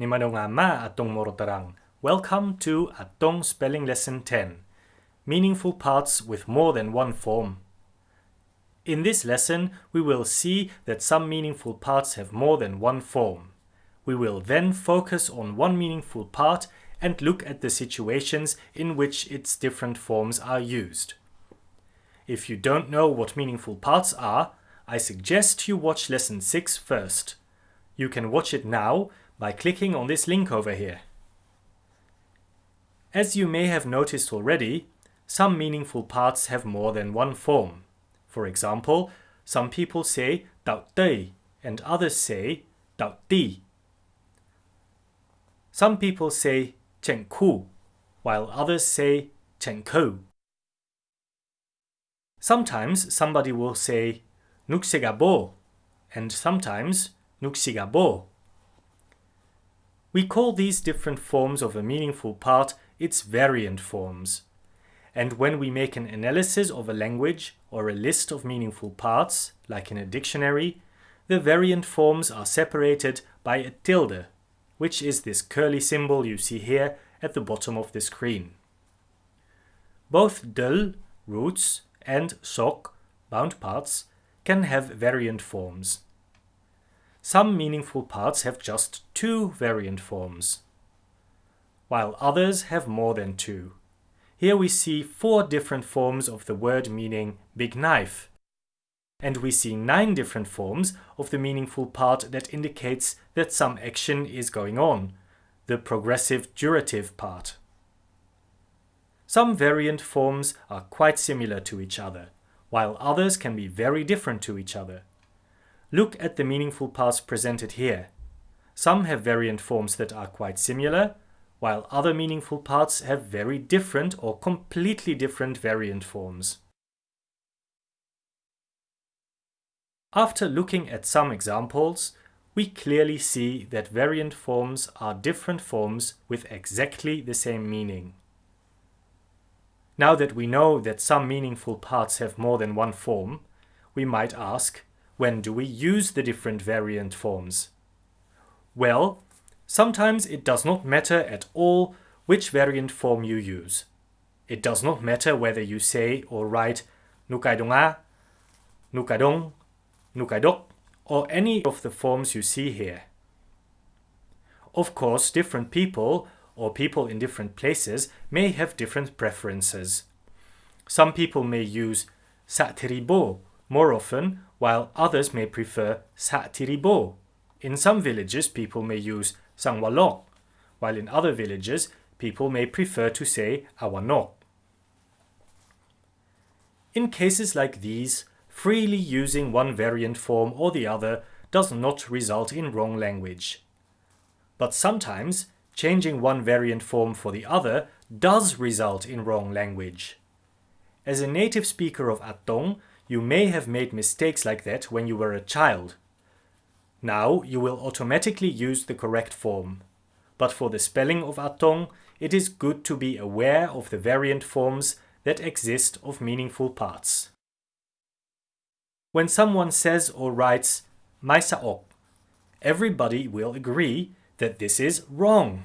Nimadonga atong morotarang. Welcome to Atong Spelling Lesson 10. Meaningful parts with more than one form. In this lesson, we will see that some meaningful parts have more than one form. We will then focus on one meaningful part and look at the situations in which its different forms are used. If you don't know what meaningful parts are, I suggest you watch lesson 6 first. You can watch it now by clicking on this link over here. As you may have noticed already, some meaningful parts have more than one form. For example, some people say tei and others say ti. Some people say chen while others say chen ko. Sometimes somebody will say nuksegabo and sometimes nuksigabo. We call these different forms of a meaningful part its variant forms. And when we make an analysis of a language or a list of meaningful parts, like in a dictionary, the variant forms are separated by a tilde, which is this curly symbol you see here at the bottom of the screen. Both dul, roots, and sok, bound parts, can have variant forms. Some meaningful parts have just two variant forms, while others have more than two. Here we see four different forms of the word meaning big knife. And we see nine different forms of the meaningful part that indicates that some action is going on, the progressive durative part. Some variant forms are quite similar to each other, while others can be very different to each other. Look at the meaningful parts presented here. Some have variant forms that are quite similar, while other meaningful parts have very different or completely different variant forms. After looking at some examples, we clearly see that variant forms are different forms with exactly the same meaning. Now that we know that some meaningful parts have more than one form, we might ask, when do we use the different variant forms? Well, sometimes it does not matter at all which variant form you use. It does not matter whether you say or write nukaidonga, nukadong, nukaidok, or any of the forms you see here. Of course, different people or people in different places may have different preferences. Some people may use satiribo more often while others may prefer Satiribo. In some villages, people may use Sangwalok, while in other villages, people may prefer to say Awanok. In cases like these, freely using one variant form or the other does not result in wrong language. But sometimes, changing one variant form for the other does result in wrong language. As a native speaker of Atong, you may have made mistakes like that when you were a child. Now you will automatically use the correct form. But for the spelling of Atong, it is good to be aware of the variant forms that exist of meaningful parts. When someone says or writes Maisaok, everybody will agree that this is wrong.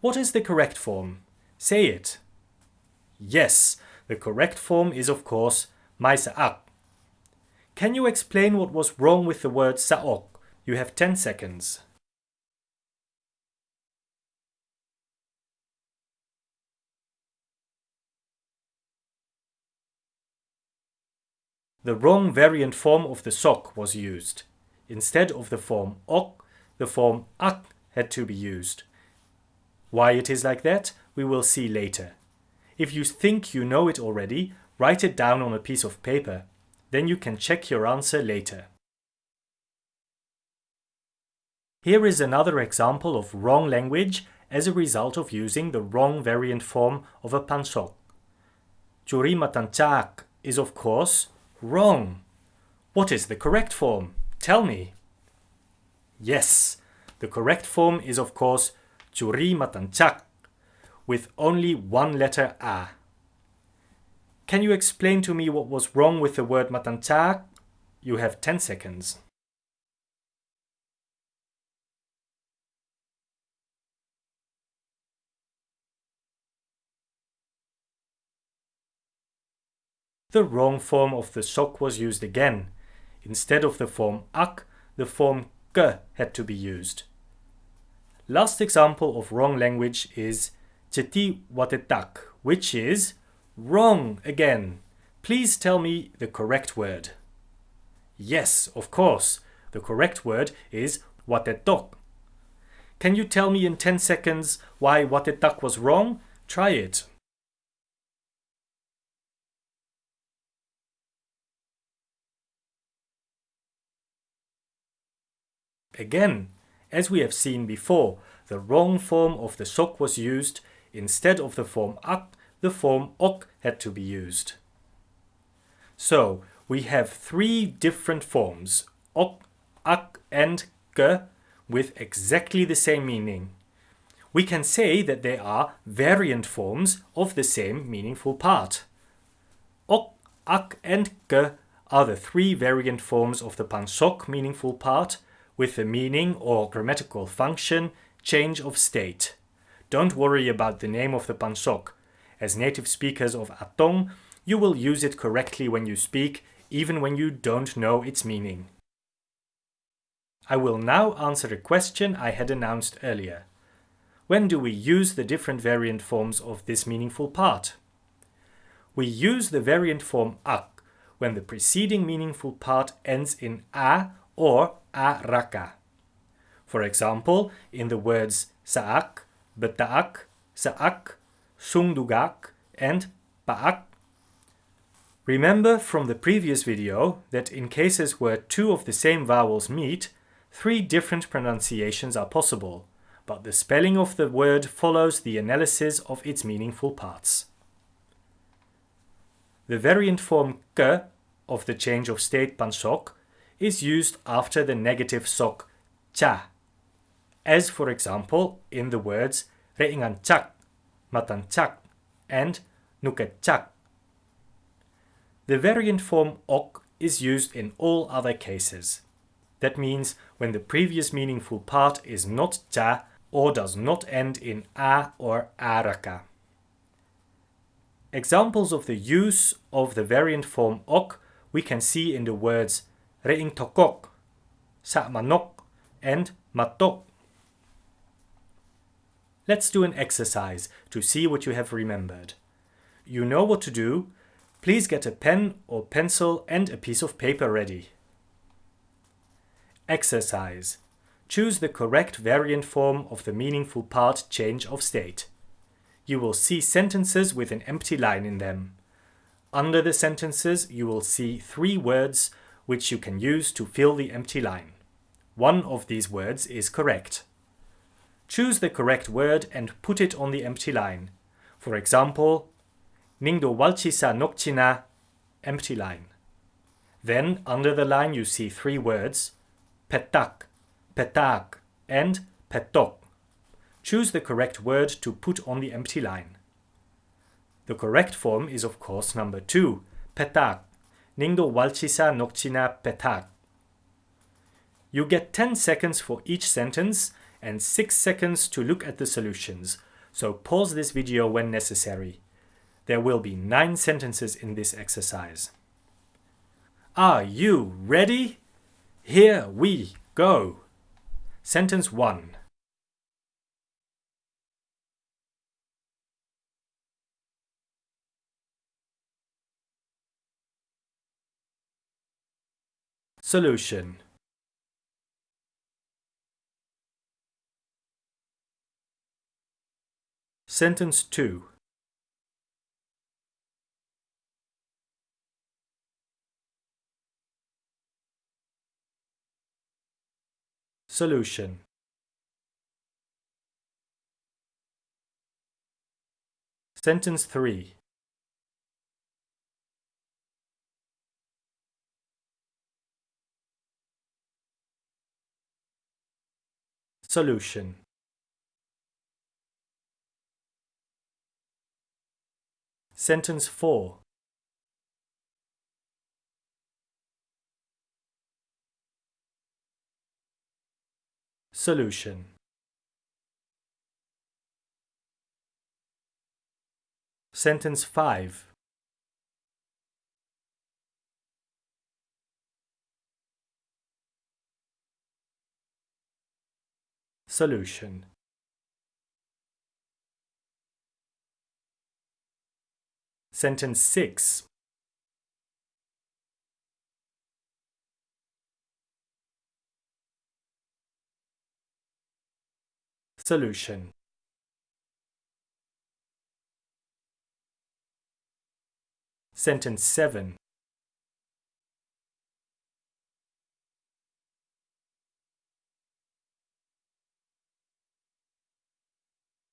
What is the correct form? Say it. Yes, the correct form is of course my sa'ak. Can you explain what was wrong with the word sa'ok? You have 10 seconds. The wrong variant form of the sok was used. Instead of the form ok, the form ak had to be used. Why it is like that, we will see later. If you think you know it already, Write it down on a piece of paper. Then you can check your answer later. Here is another example of wrong language as a result of using the wrong variant form of a pansok. Curi matanchak is of course wrong. What is the correct form? Tell me. Yes, the correct form is of course curi matanchak with only one letter a. Can you explain to me what was wrong with the word matantak? You have 10 seconds. The wrong form of the sok was used again. Instead of the form ak, the form k had to be used. Last example of wrong language is cheti watetak, which is wrong again. Please tell me the correct word. Yes, of course. The correct word is watetok. Can you tell me in 10 seconds why watetak was wrong? Try it. Again, as we have seen before, the wrong form of the sok was used. Instead of the form ak, the form ok had to be used. So, we have three different forms, ok, ak and ke, with exactly the same meaning. We can say that they are variant forms of the same meaningful part. Ok, ak and ke are the three variant forms of the pansok meaningful part with the meaning or grammatical function change of state. Don't worry about the name of the pansok. As native speakers of Atong, you will use it correctly when you speak, even when you don't know its meaning. I will now answer a question I had announced earlier. When do we use the different variant forms of this meaningful part? We use the variant form ak when the preceding meaningful part ends in a or a raka. For example, in the words saak, betaak, saak, sungdugak, and paak. Remember from the previous video that in cases where two of the same vowels meet, three different pronunciations are possible, but the spelling of the word follows the analysis of its meaningful parts. The variant form ke of the change of state pansok is used after the negative sok cha, as for example in the words re'ingancak, matancak, and nuketchak. The variant form ok is used in all other cases. That means when the previous meaningful part is not cha or does not end in a or araka. Examples of the use of the variant form ok we can see in the words re'ing tokok, sa'manok, and matok. Let's do an exercise to see what you have remembered. You know what to do. Please get a pen or pencil and a piece of paper ready. Exercise. Choose the correct variant form of the meaningful part change of state. You will see sentences with an empty line in them. Under the sentences, you will see three words which you can use to fill the empty line. One of these words is correct. Choose the correct word and put it on the empty line. For example, Ningdo walchisa nokchina, empty line. Then under the line you see three words, petak, petak, and petok. Choose the correct word to put on the empty line. The correct form is of course number two, petak. Ningdo walchisa nokchina petak. You get 10 seconds for each sentence and 6 seconds to look at the solutions, so pause this video when necessary. There will be 9 sentences in this exercise. Are you ready? Here we go. Sentence 1. Solution Sentence 2 Solution. Sentence 3 Solution Sentence 4 Solution. Sentence 5 Solution. Sentence 6 Solution. Sentence 7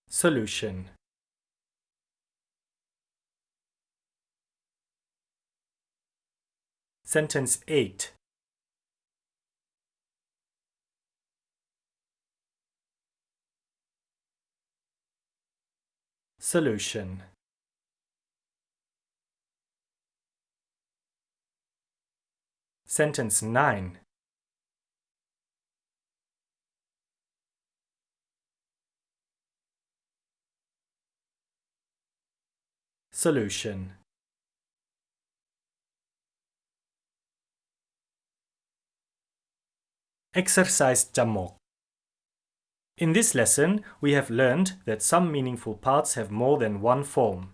Solution Sentence 8 Solution. Sentence 9 Solution Exercise Jamok In this lesson, we have learned that some meaningful parts have more than one form.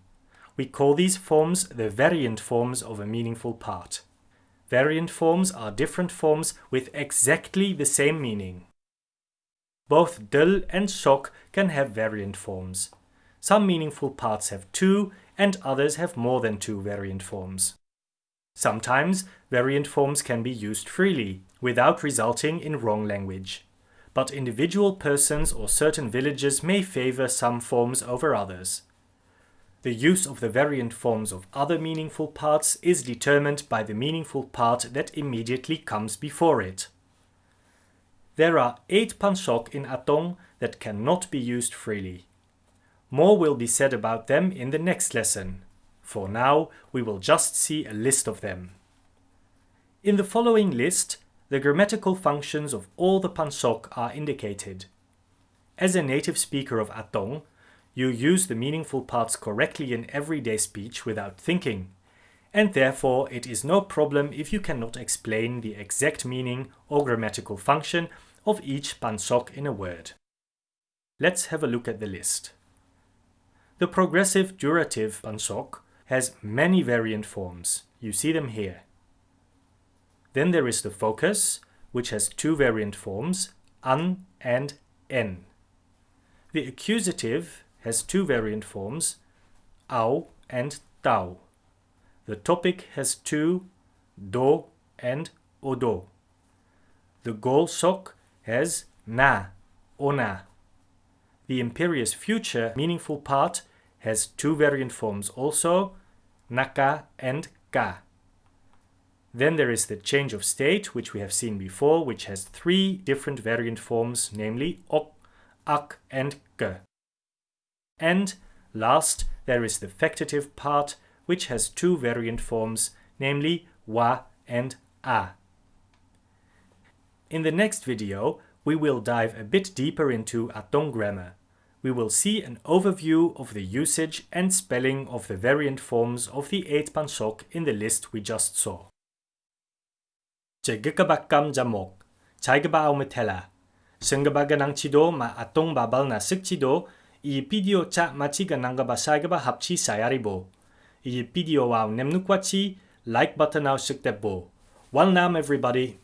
We call these forms the variant forms of a meaningful part. Variant forms are different forms with exactly the same meaning. Both dil and sok can have variant forms. Some meaningful parts have two and others have more than two variant forms. Sometimes variant forms can be used freely, without resulting in wrong language. But individual persons or certain villages may favor some forms over others. The use of the variant forms of other meaningful parts is determined by the meaningful part that immediately comes before it. There are eight pansok in Atong that cannot be used freely. More will be said about them in the next lesson. For now, we will just see a list of them. In the following list, the grammatical functions of all the pansok are indicated. As a native speaker of Atong, you use the meaningful parts correctly in everyday speech without thinking, and therefore it is no problem if you cannot explain the exact meaning or grammatical function of each pansok in a word. Let's have a look at the list. The progressive durative pansok has many variant forms. You see them here. Then there is the focus, which has two variant forms, an and en. The accusative has two variant forms, au and tau. The topic has two, do and odo. The goal sok has na, ona. The imperious future meaningful part has two variant forms also, naka and ka. Then there is the change of state, which we have seen before, which has three different variant forms, namely ok, ak, and ke. And last, there is the factative part, which has two variant forms, namely wa and a. In the next video, we will dive a bit deeper into Atong grammar we will see an overview of the usage and spelling of the variant forms of the 8 pansok in the list we just saw. Jegekabakam jamok, chaigaba aumetela, sengabaganang chido ma atong babal na sikchido, i video cha machiga nangaba saigaba hapchi sayaribo. I video wow nemnukwachi, like button au siktebo. Well nam everybody.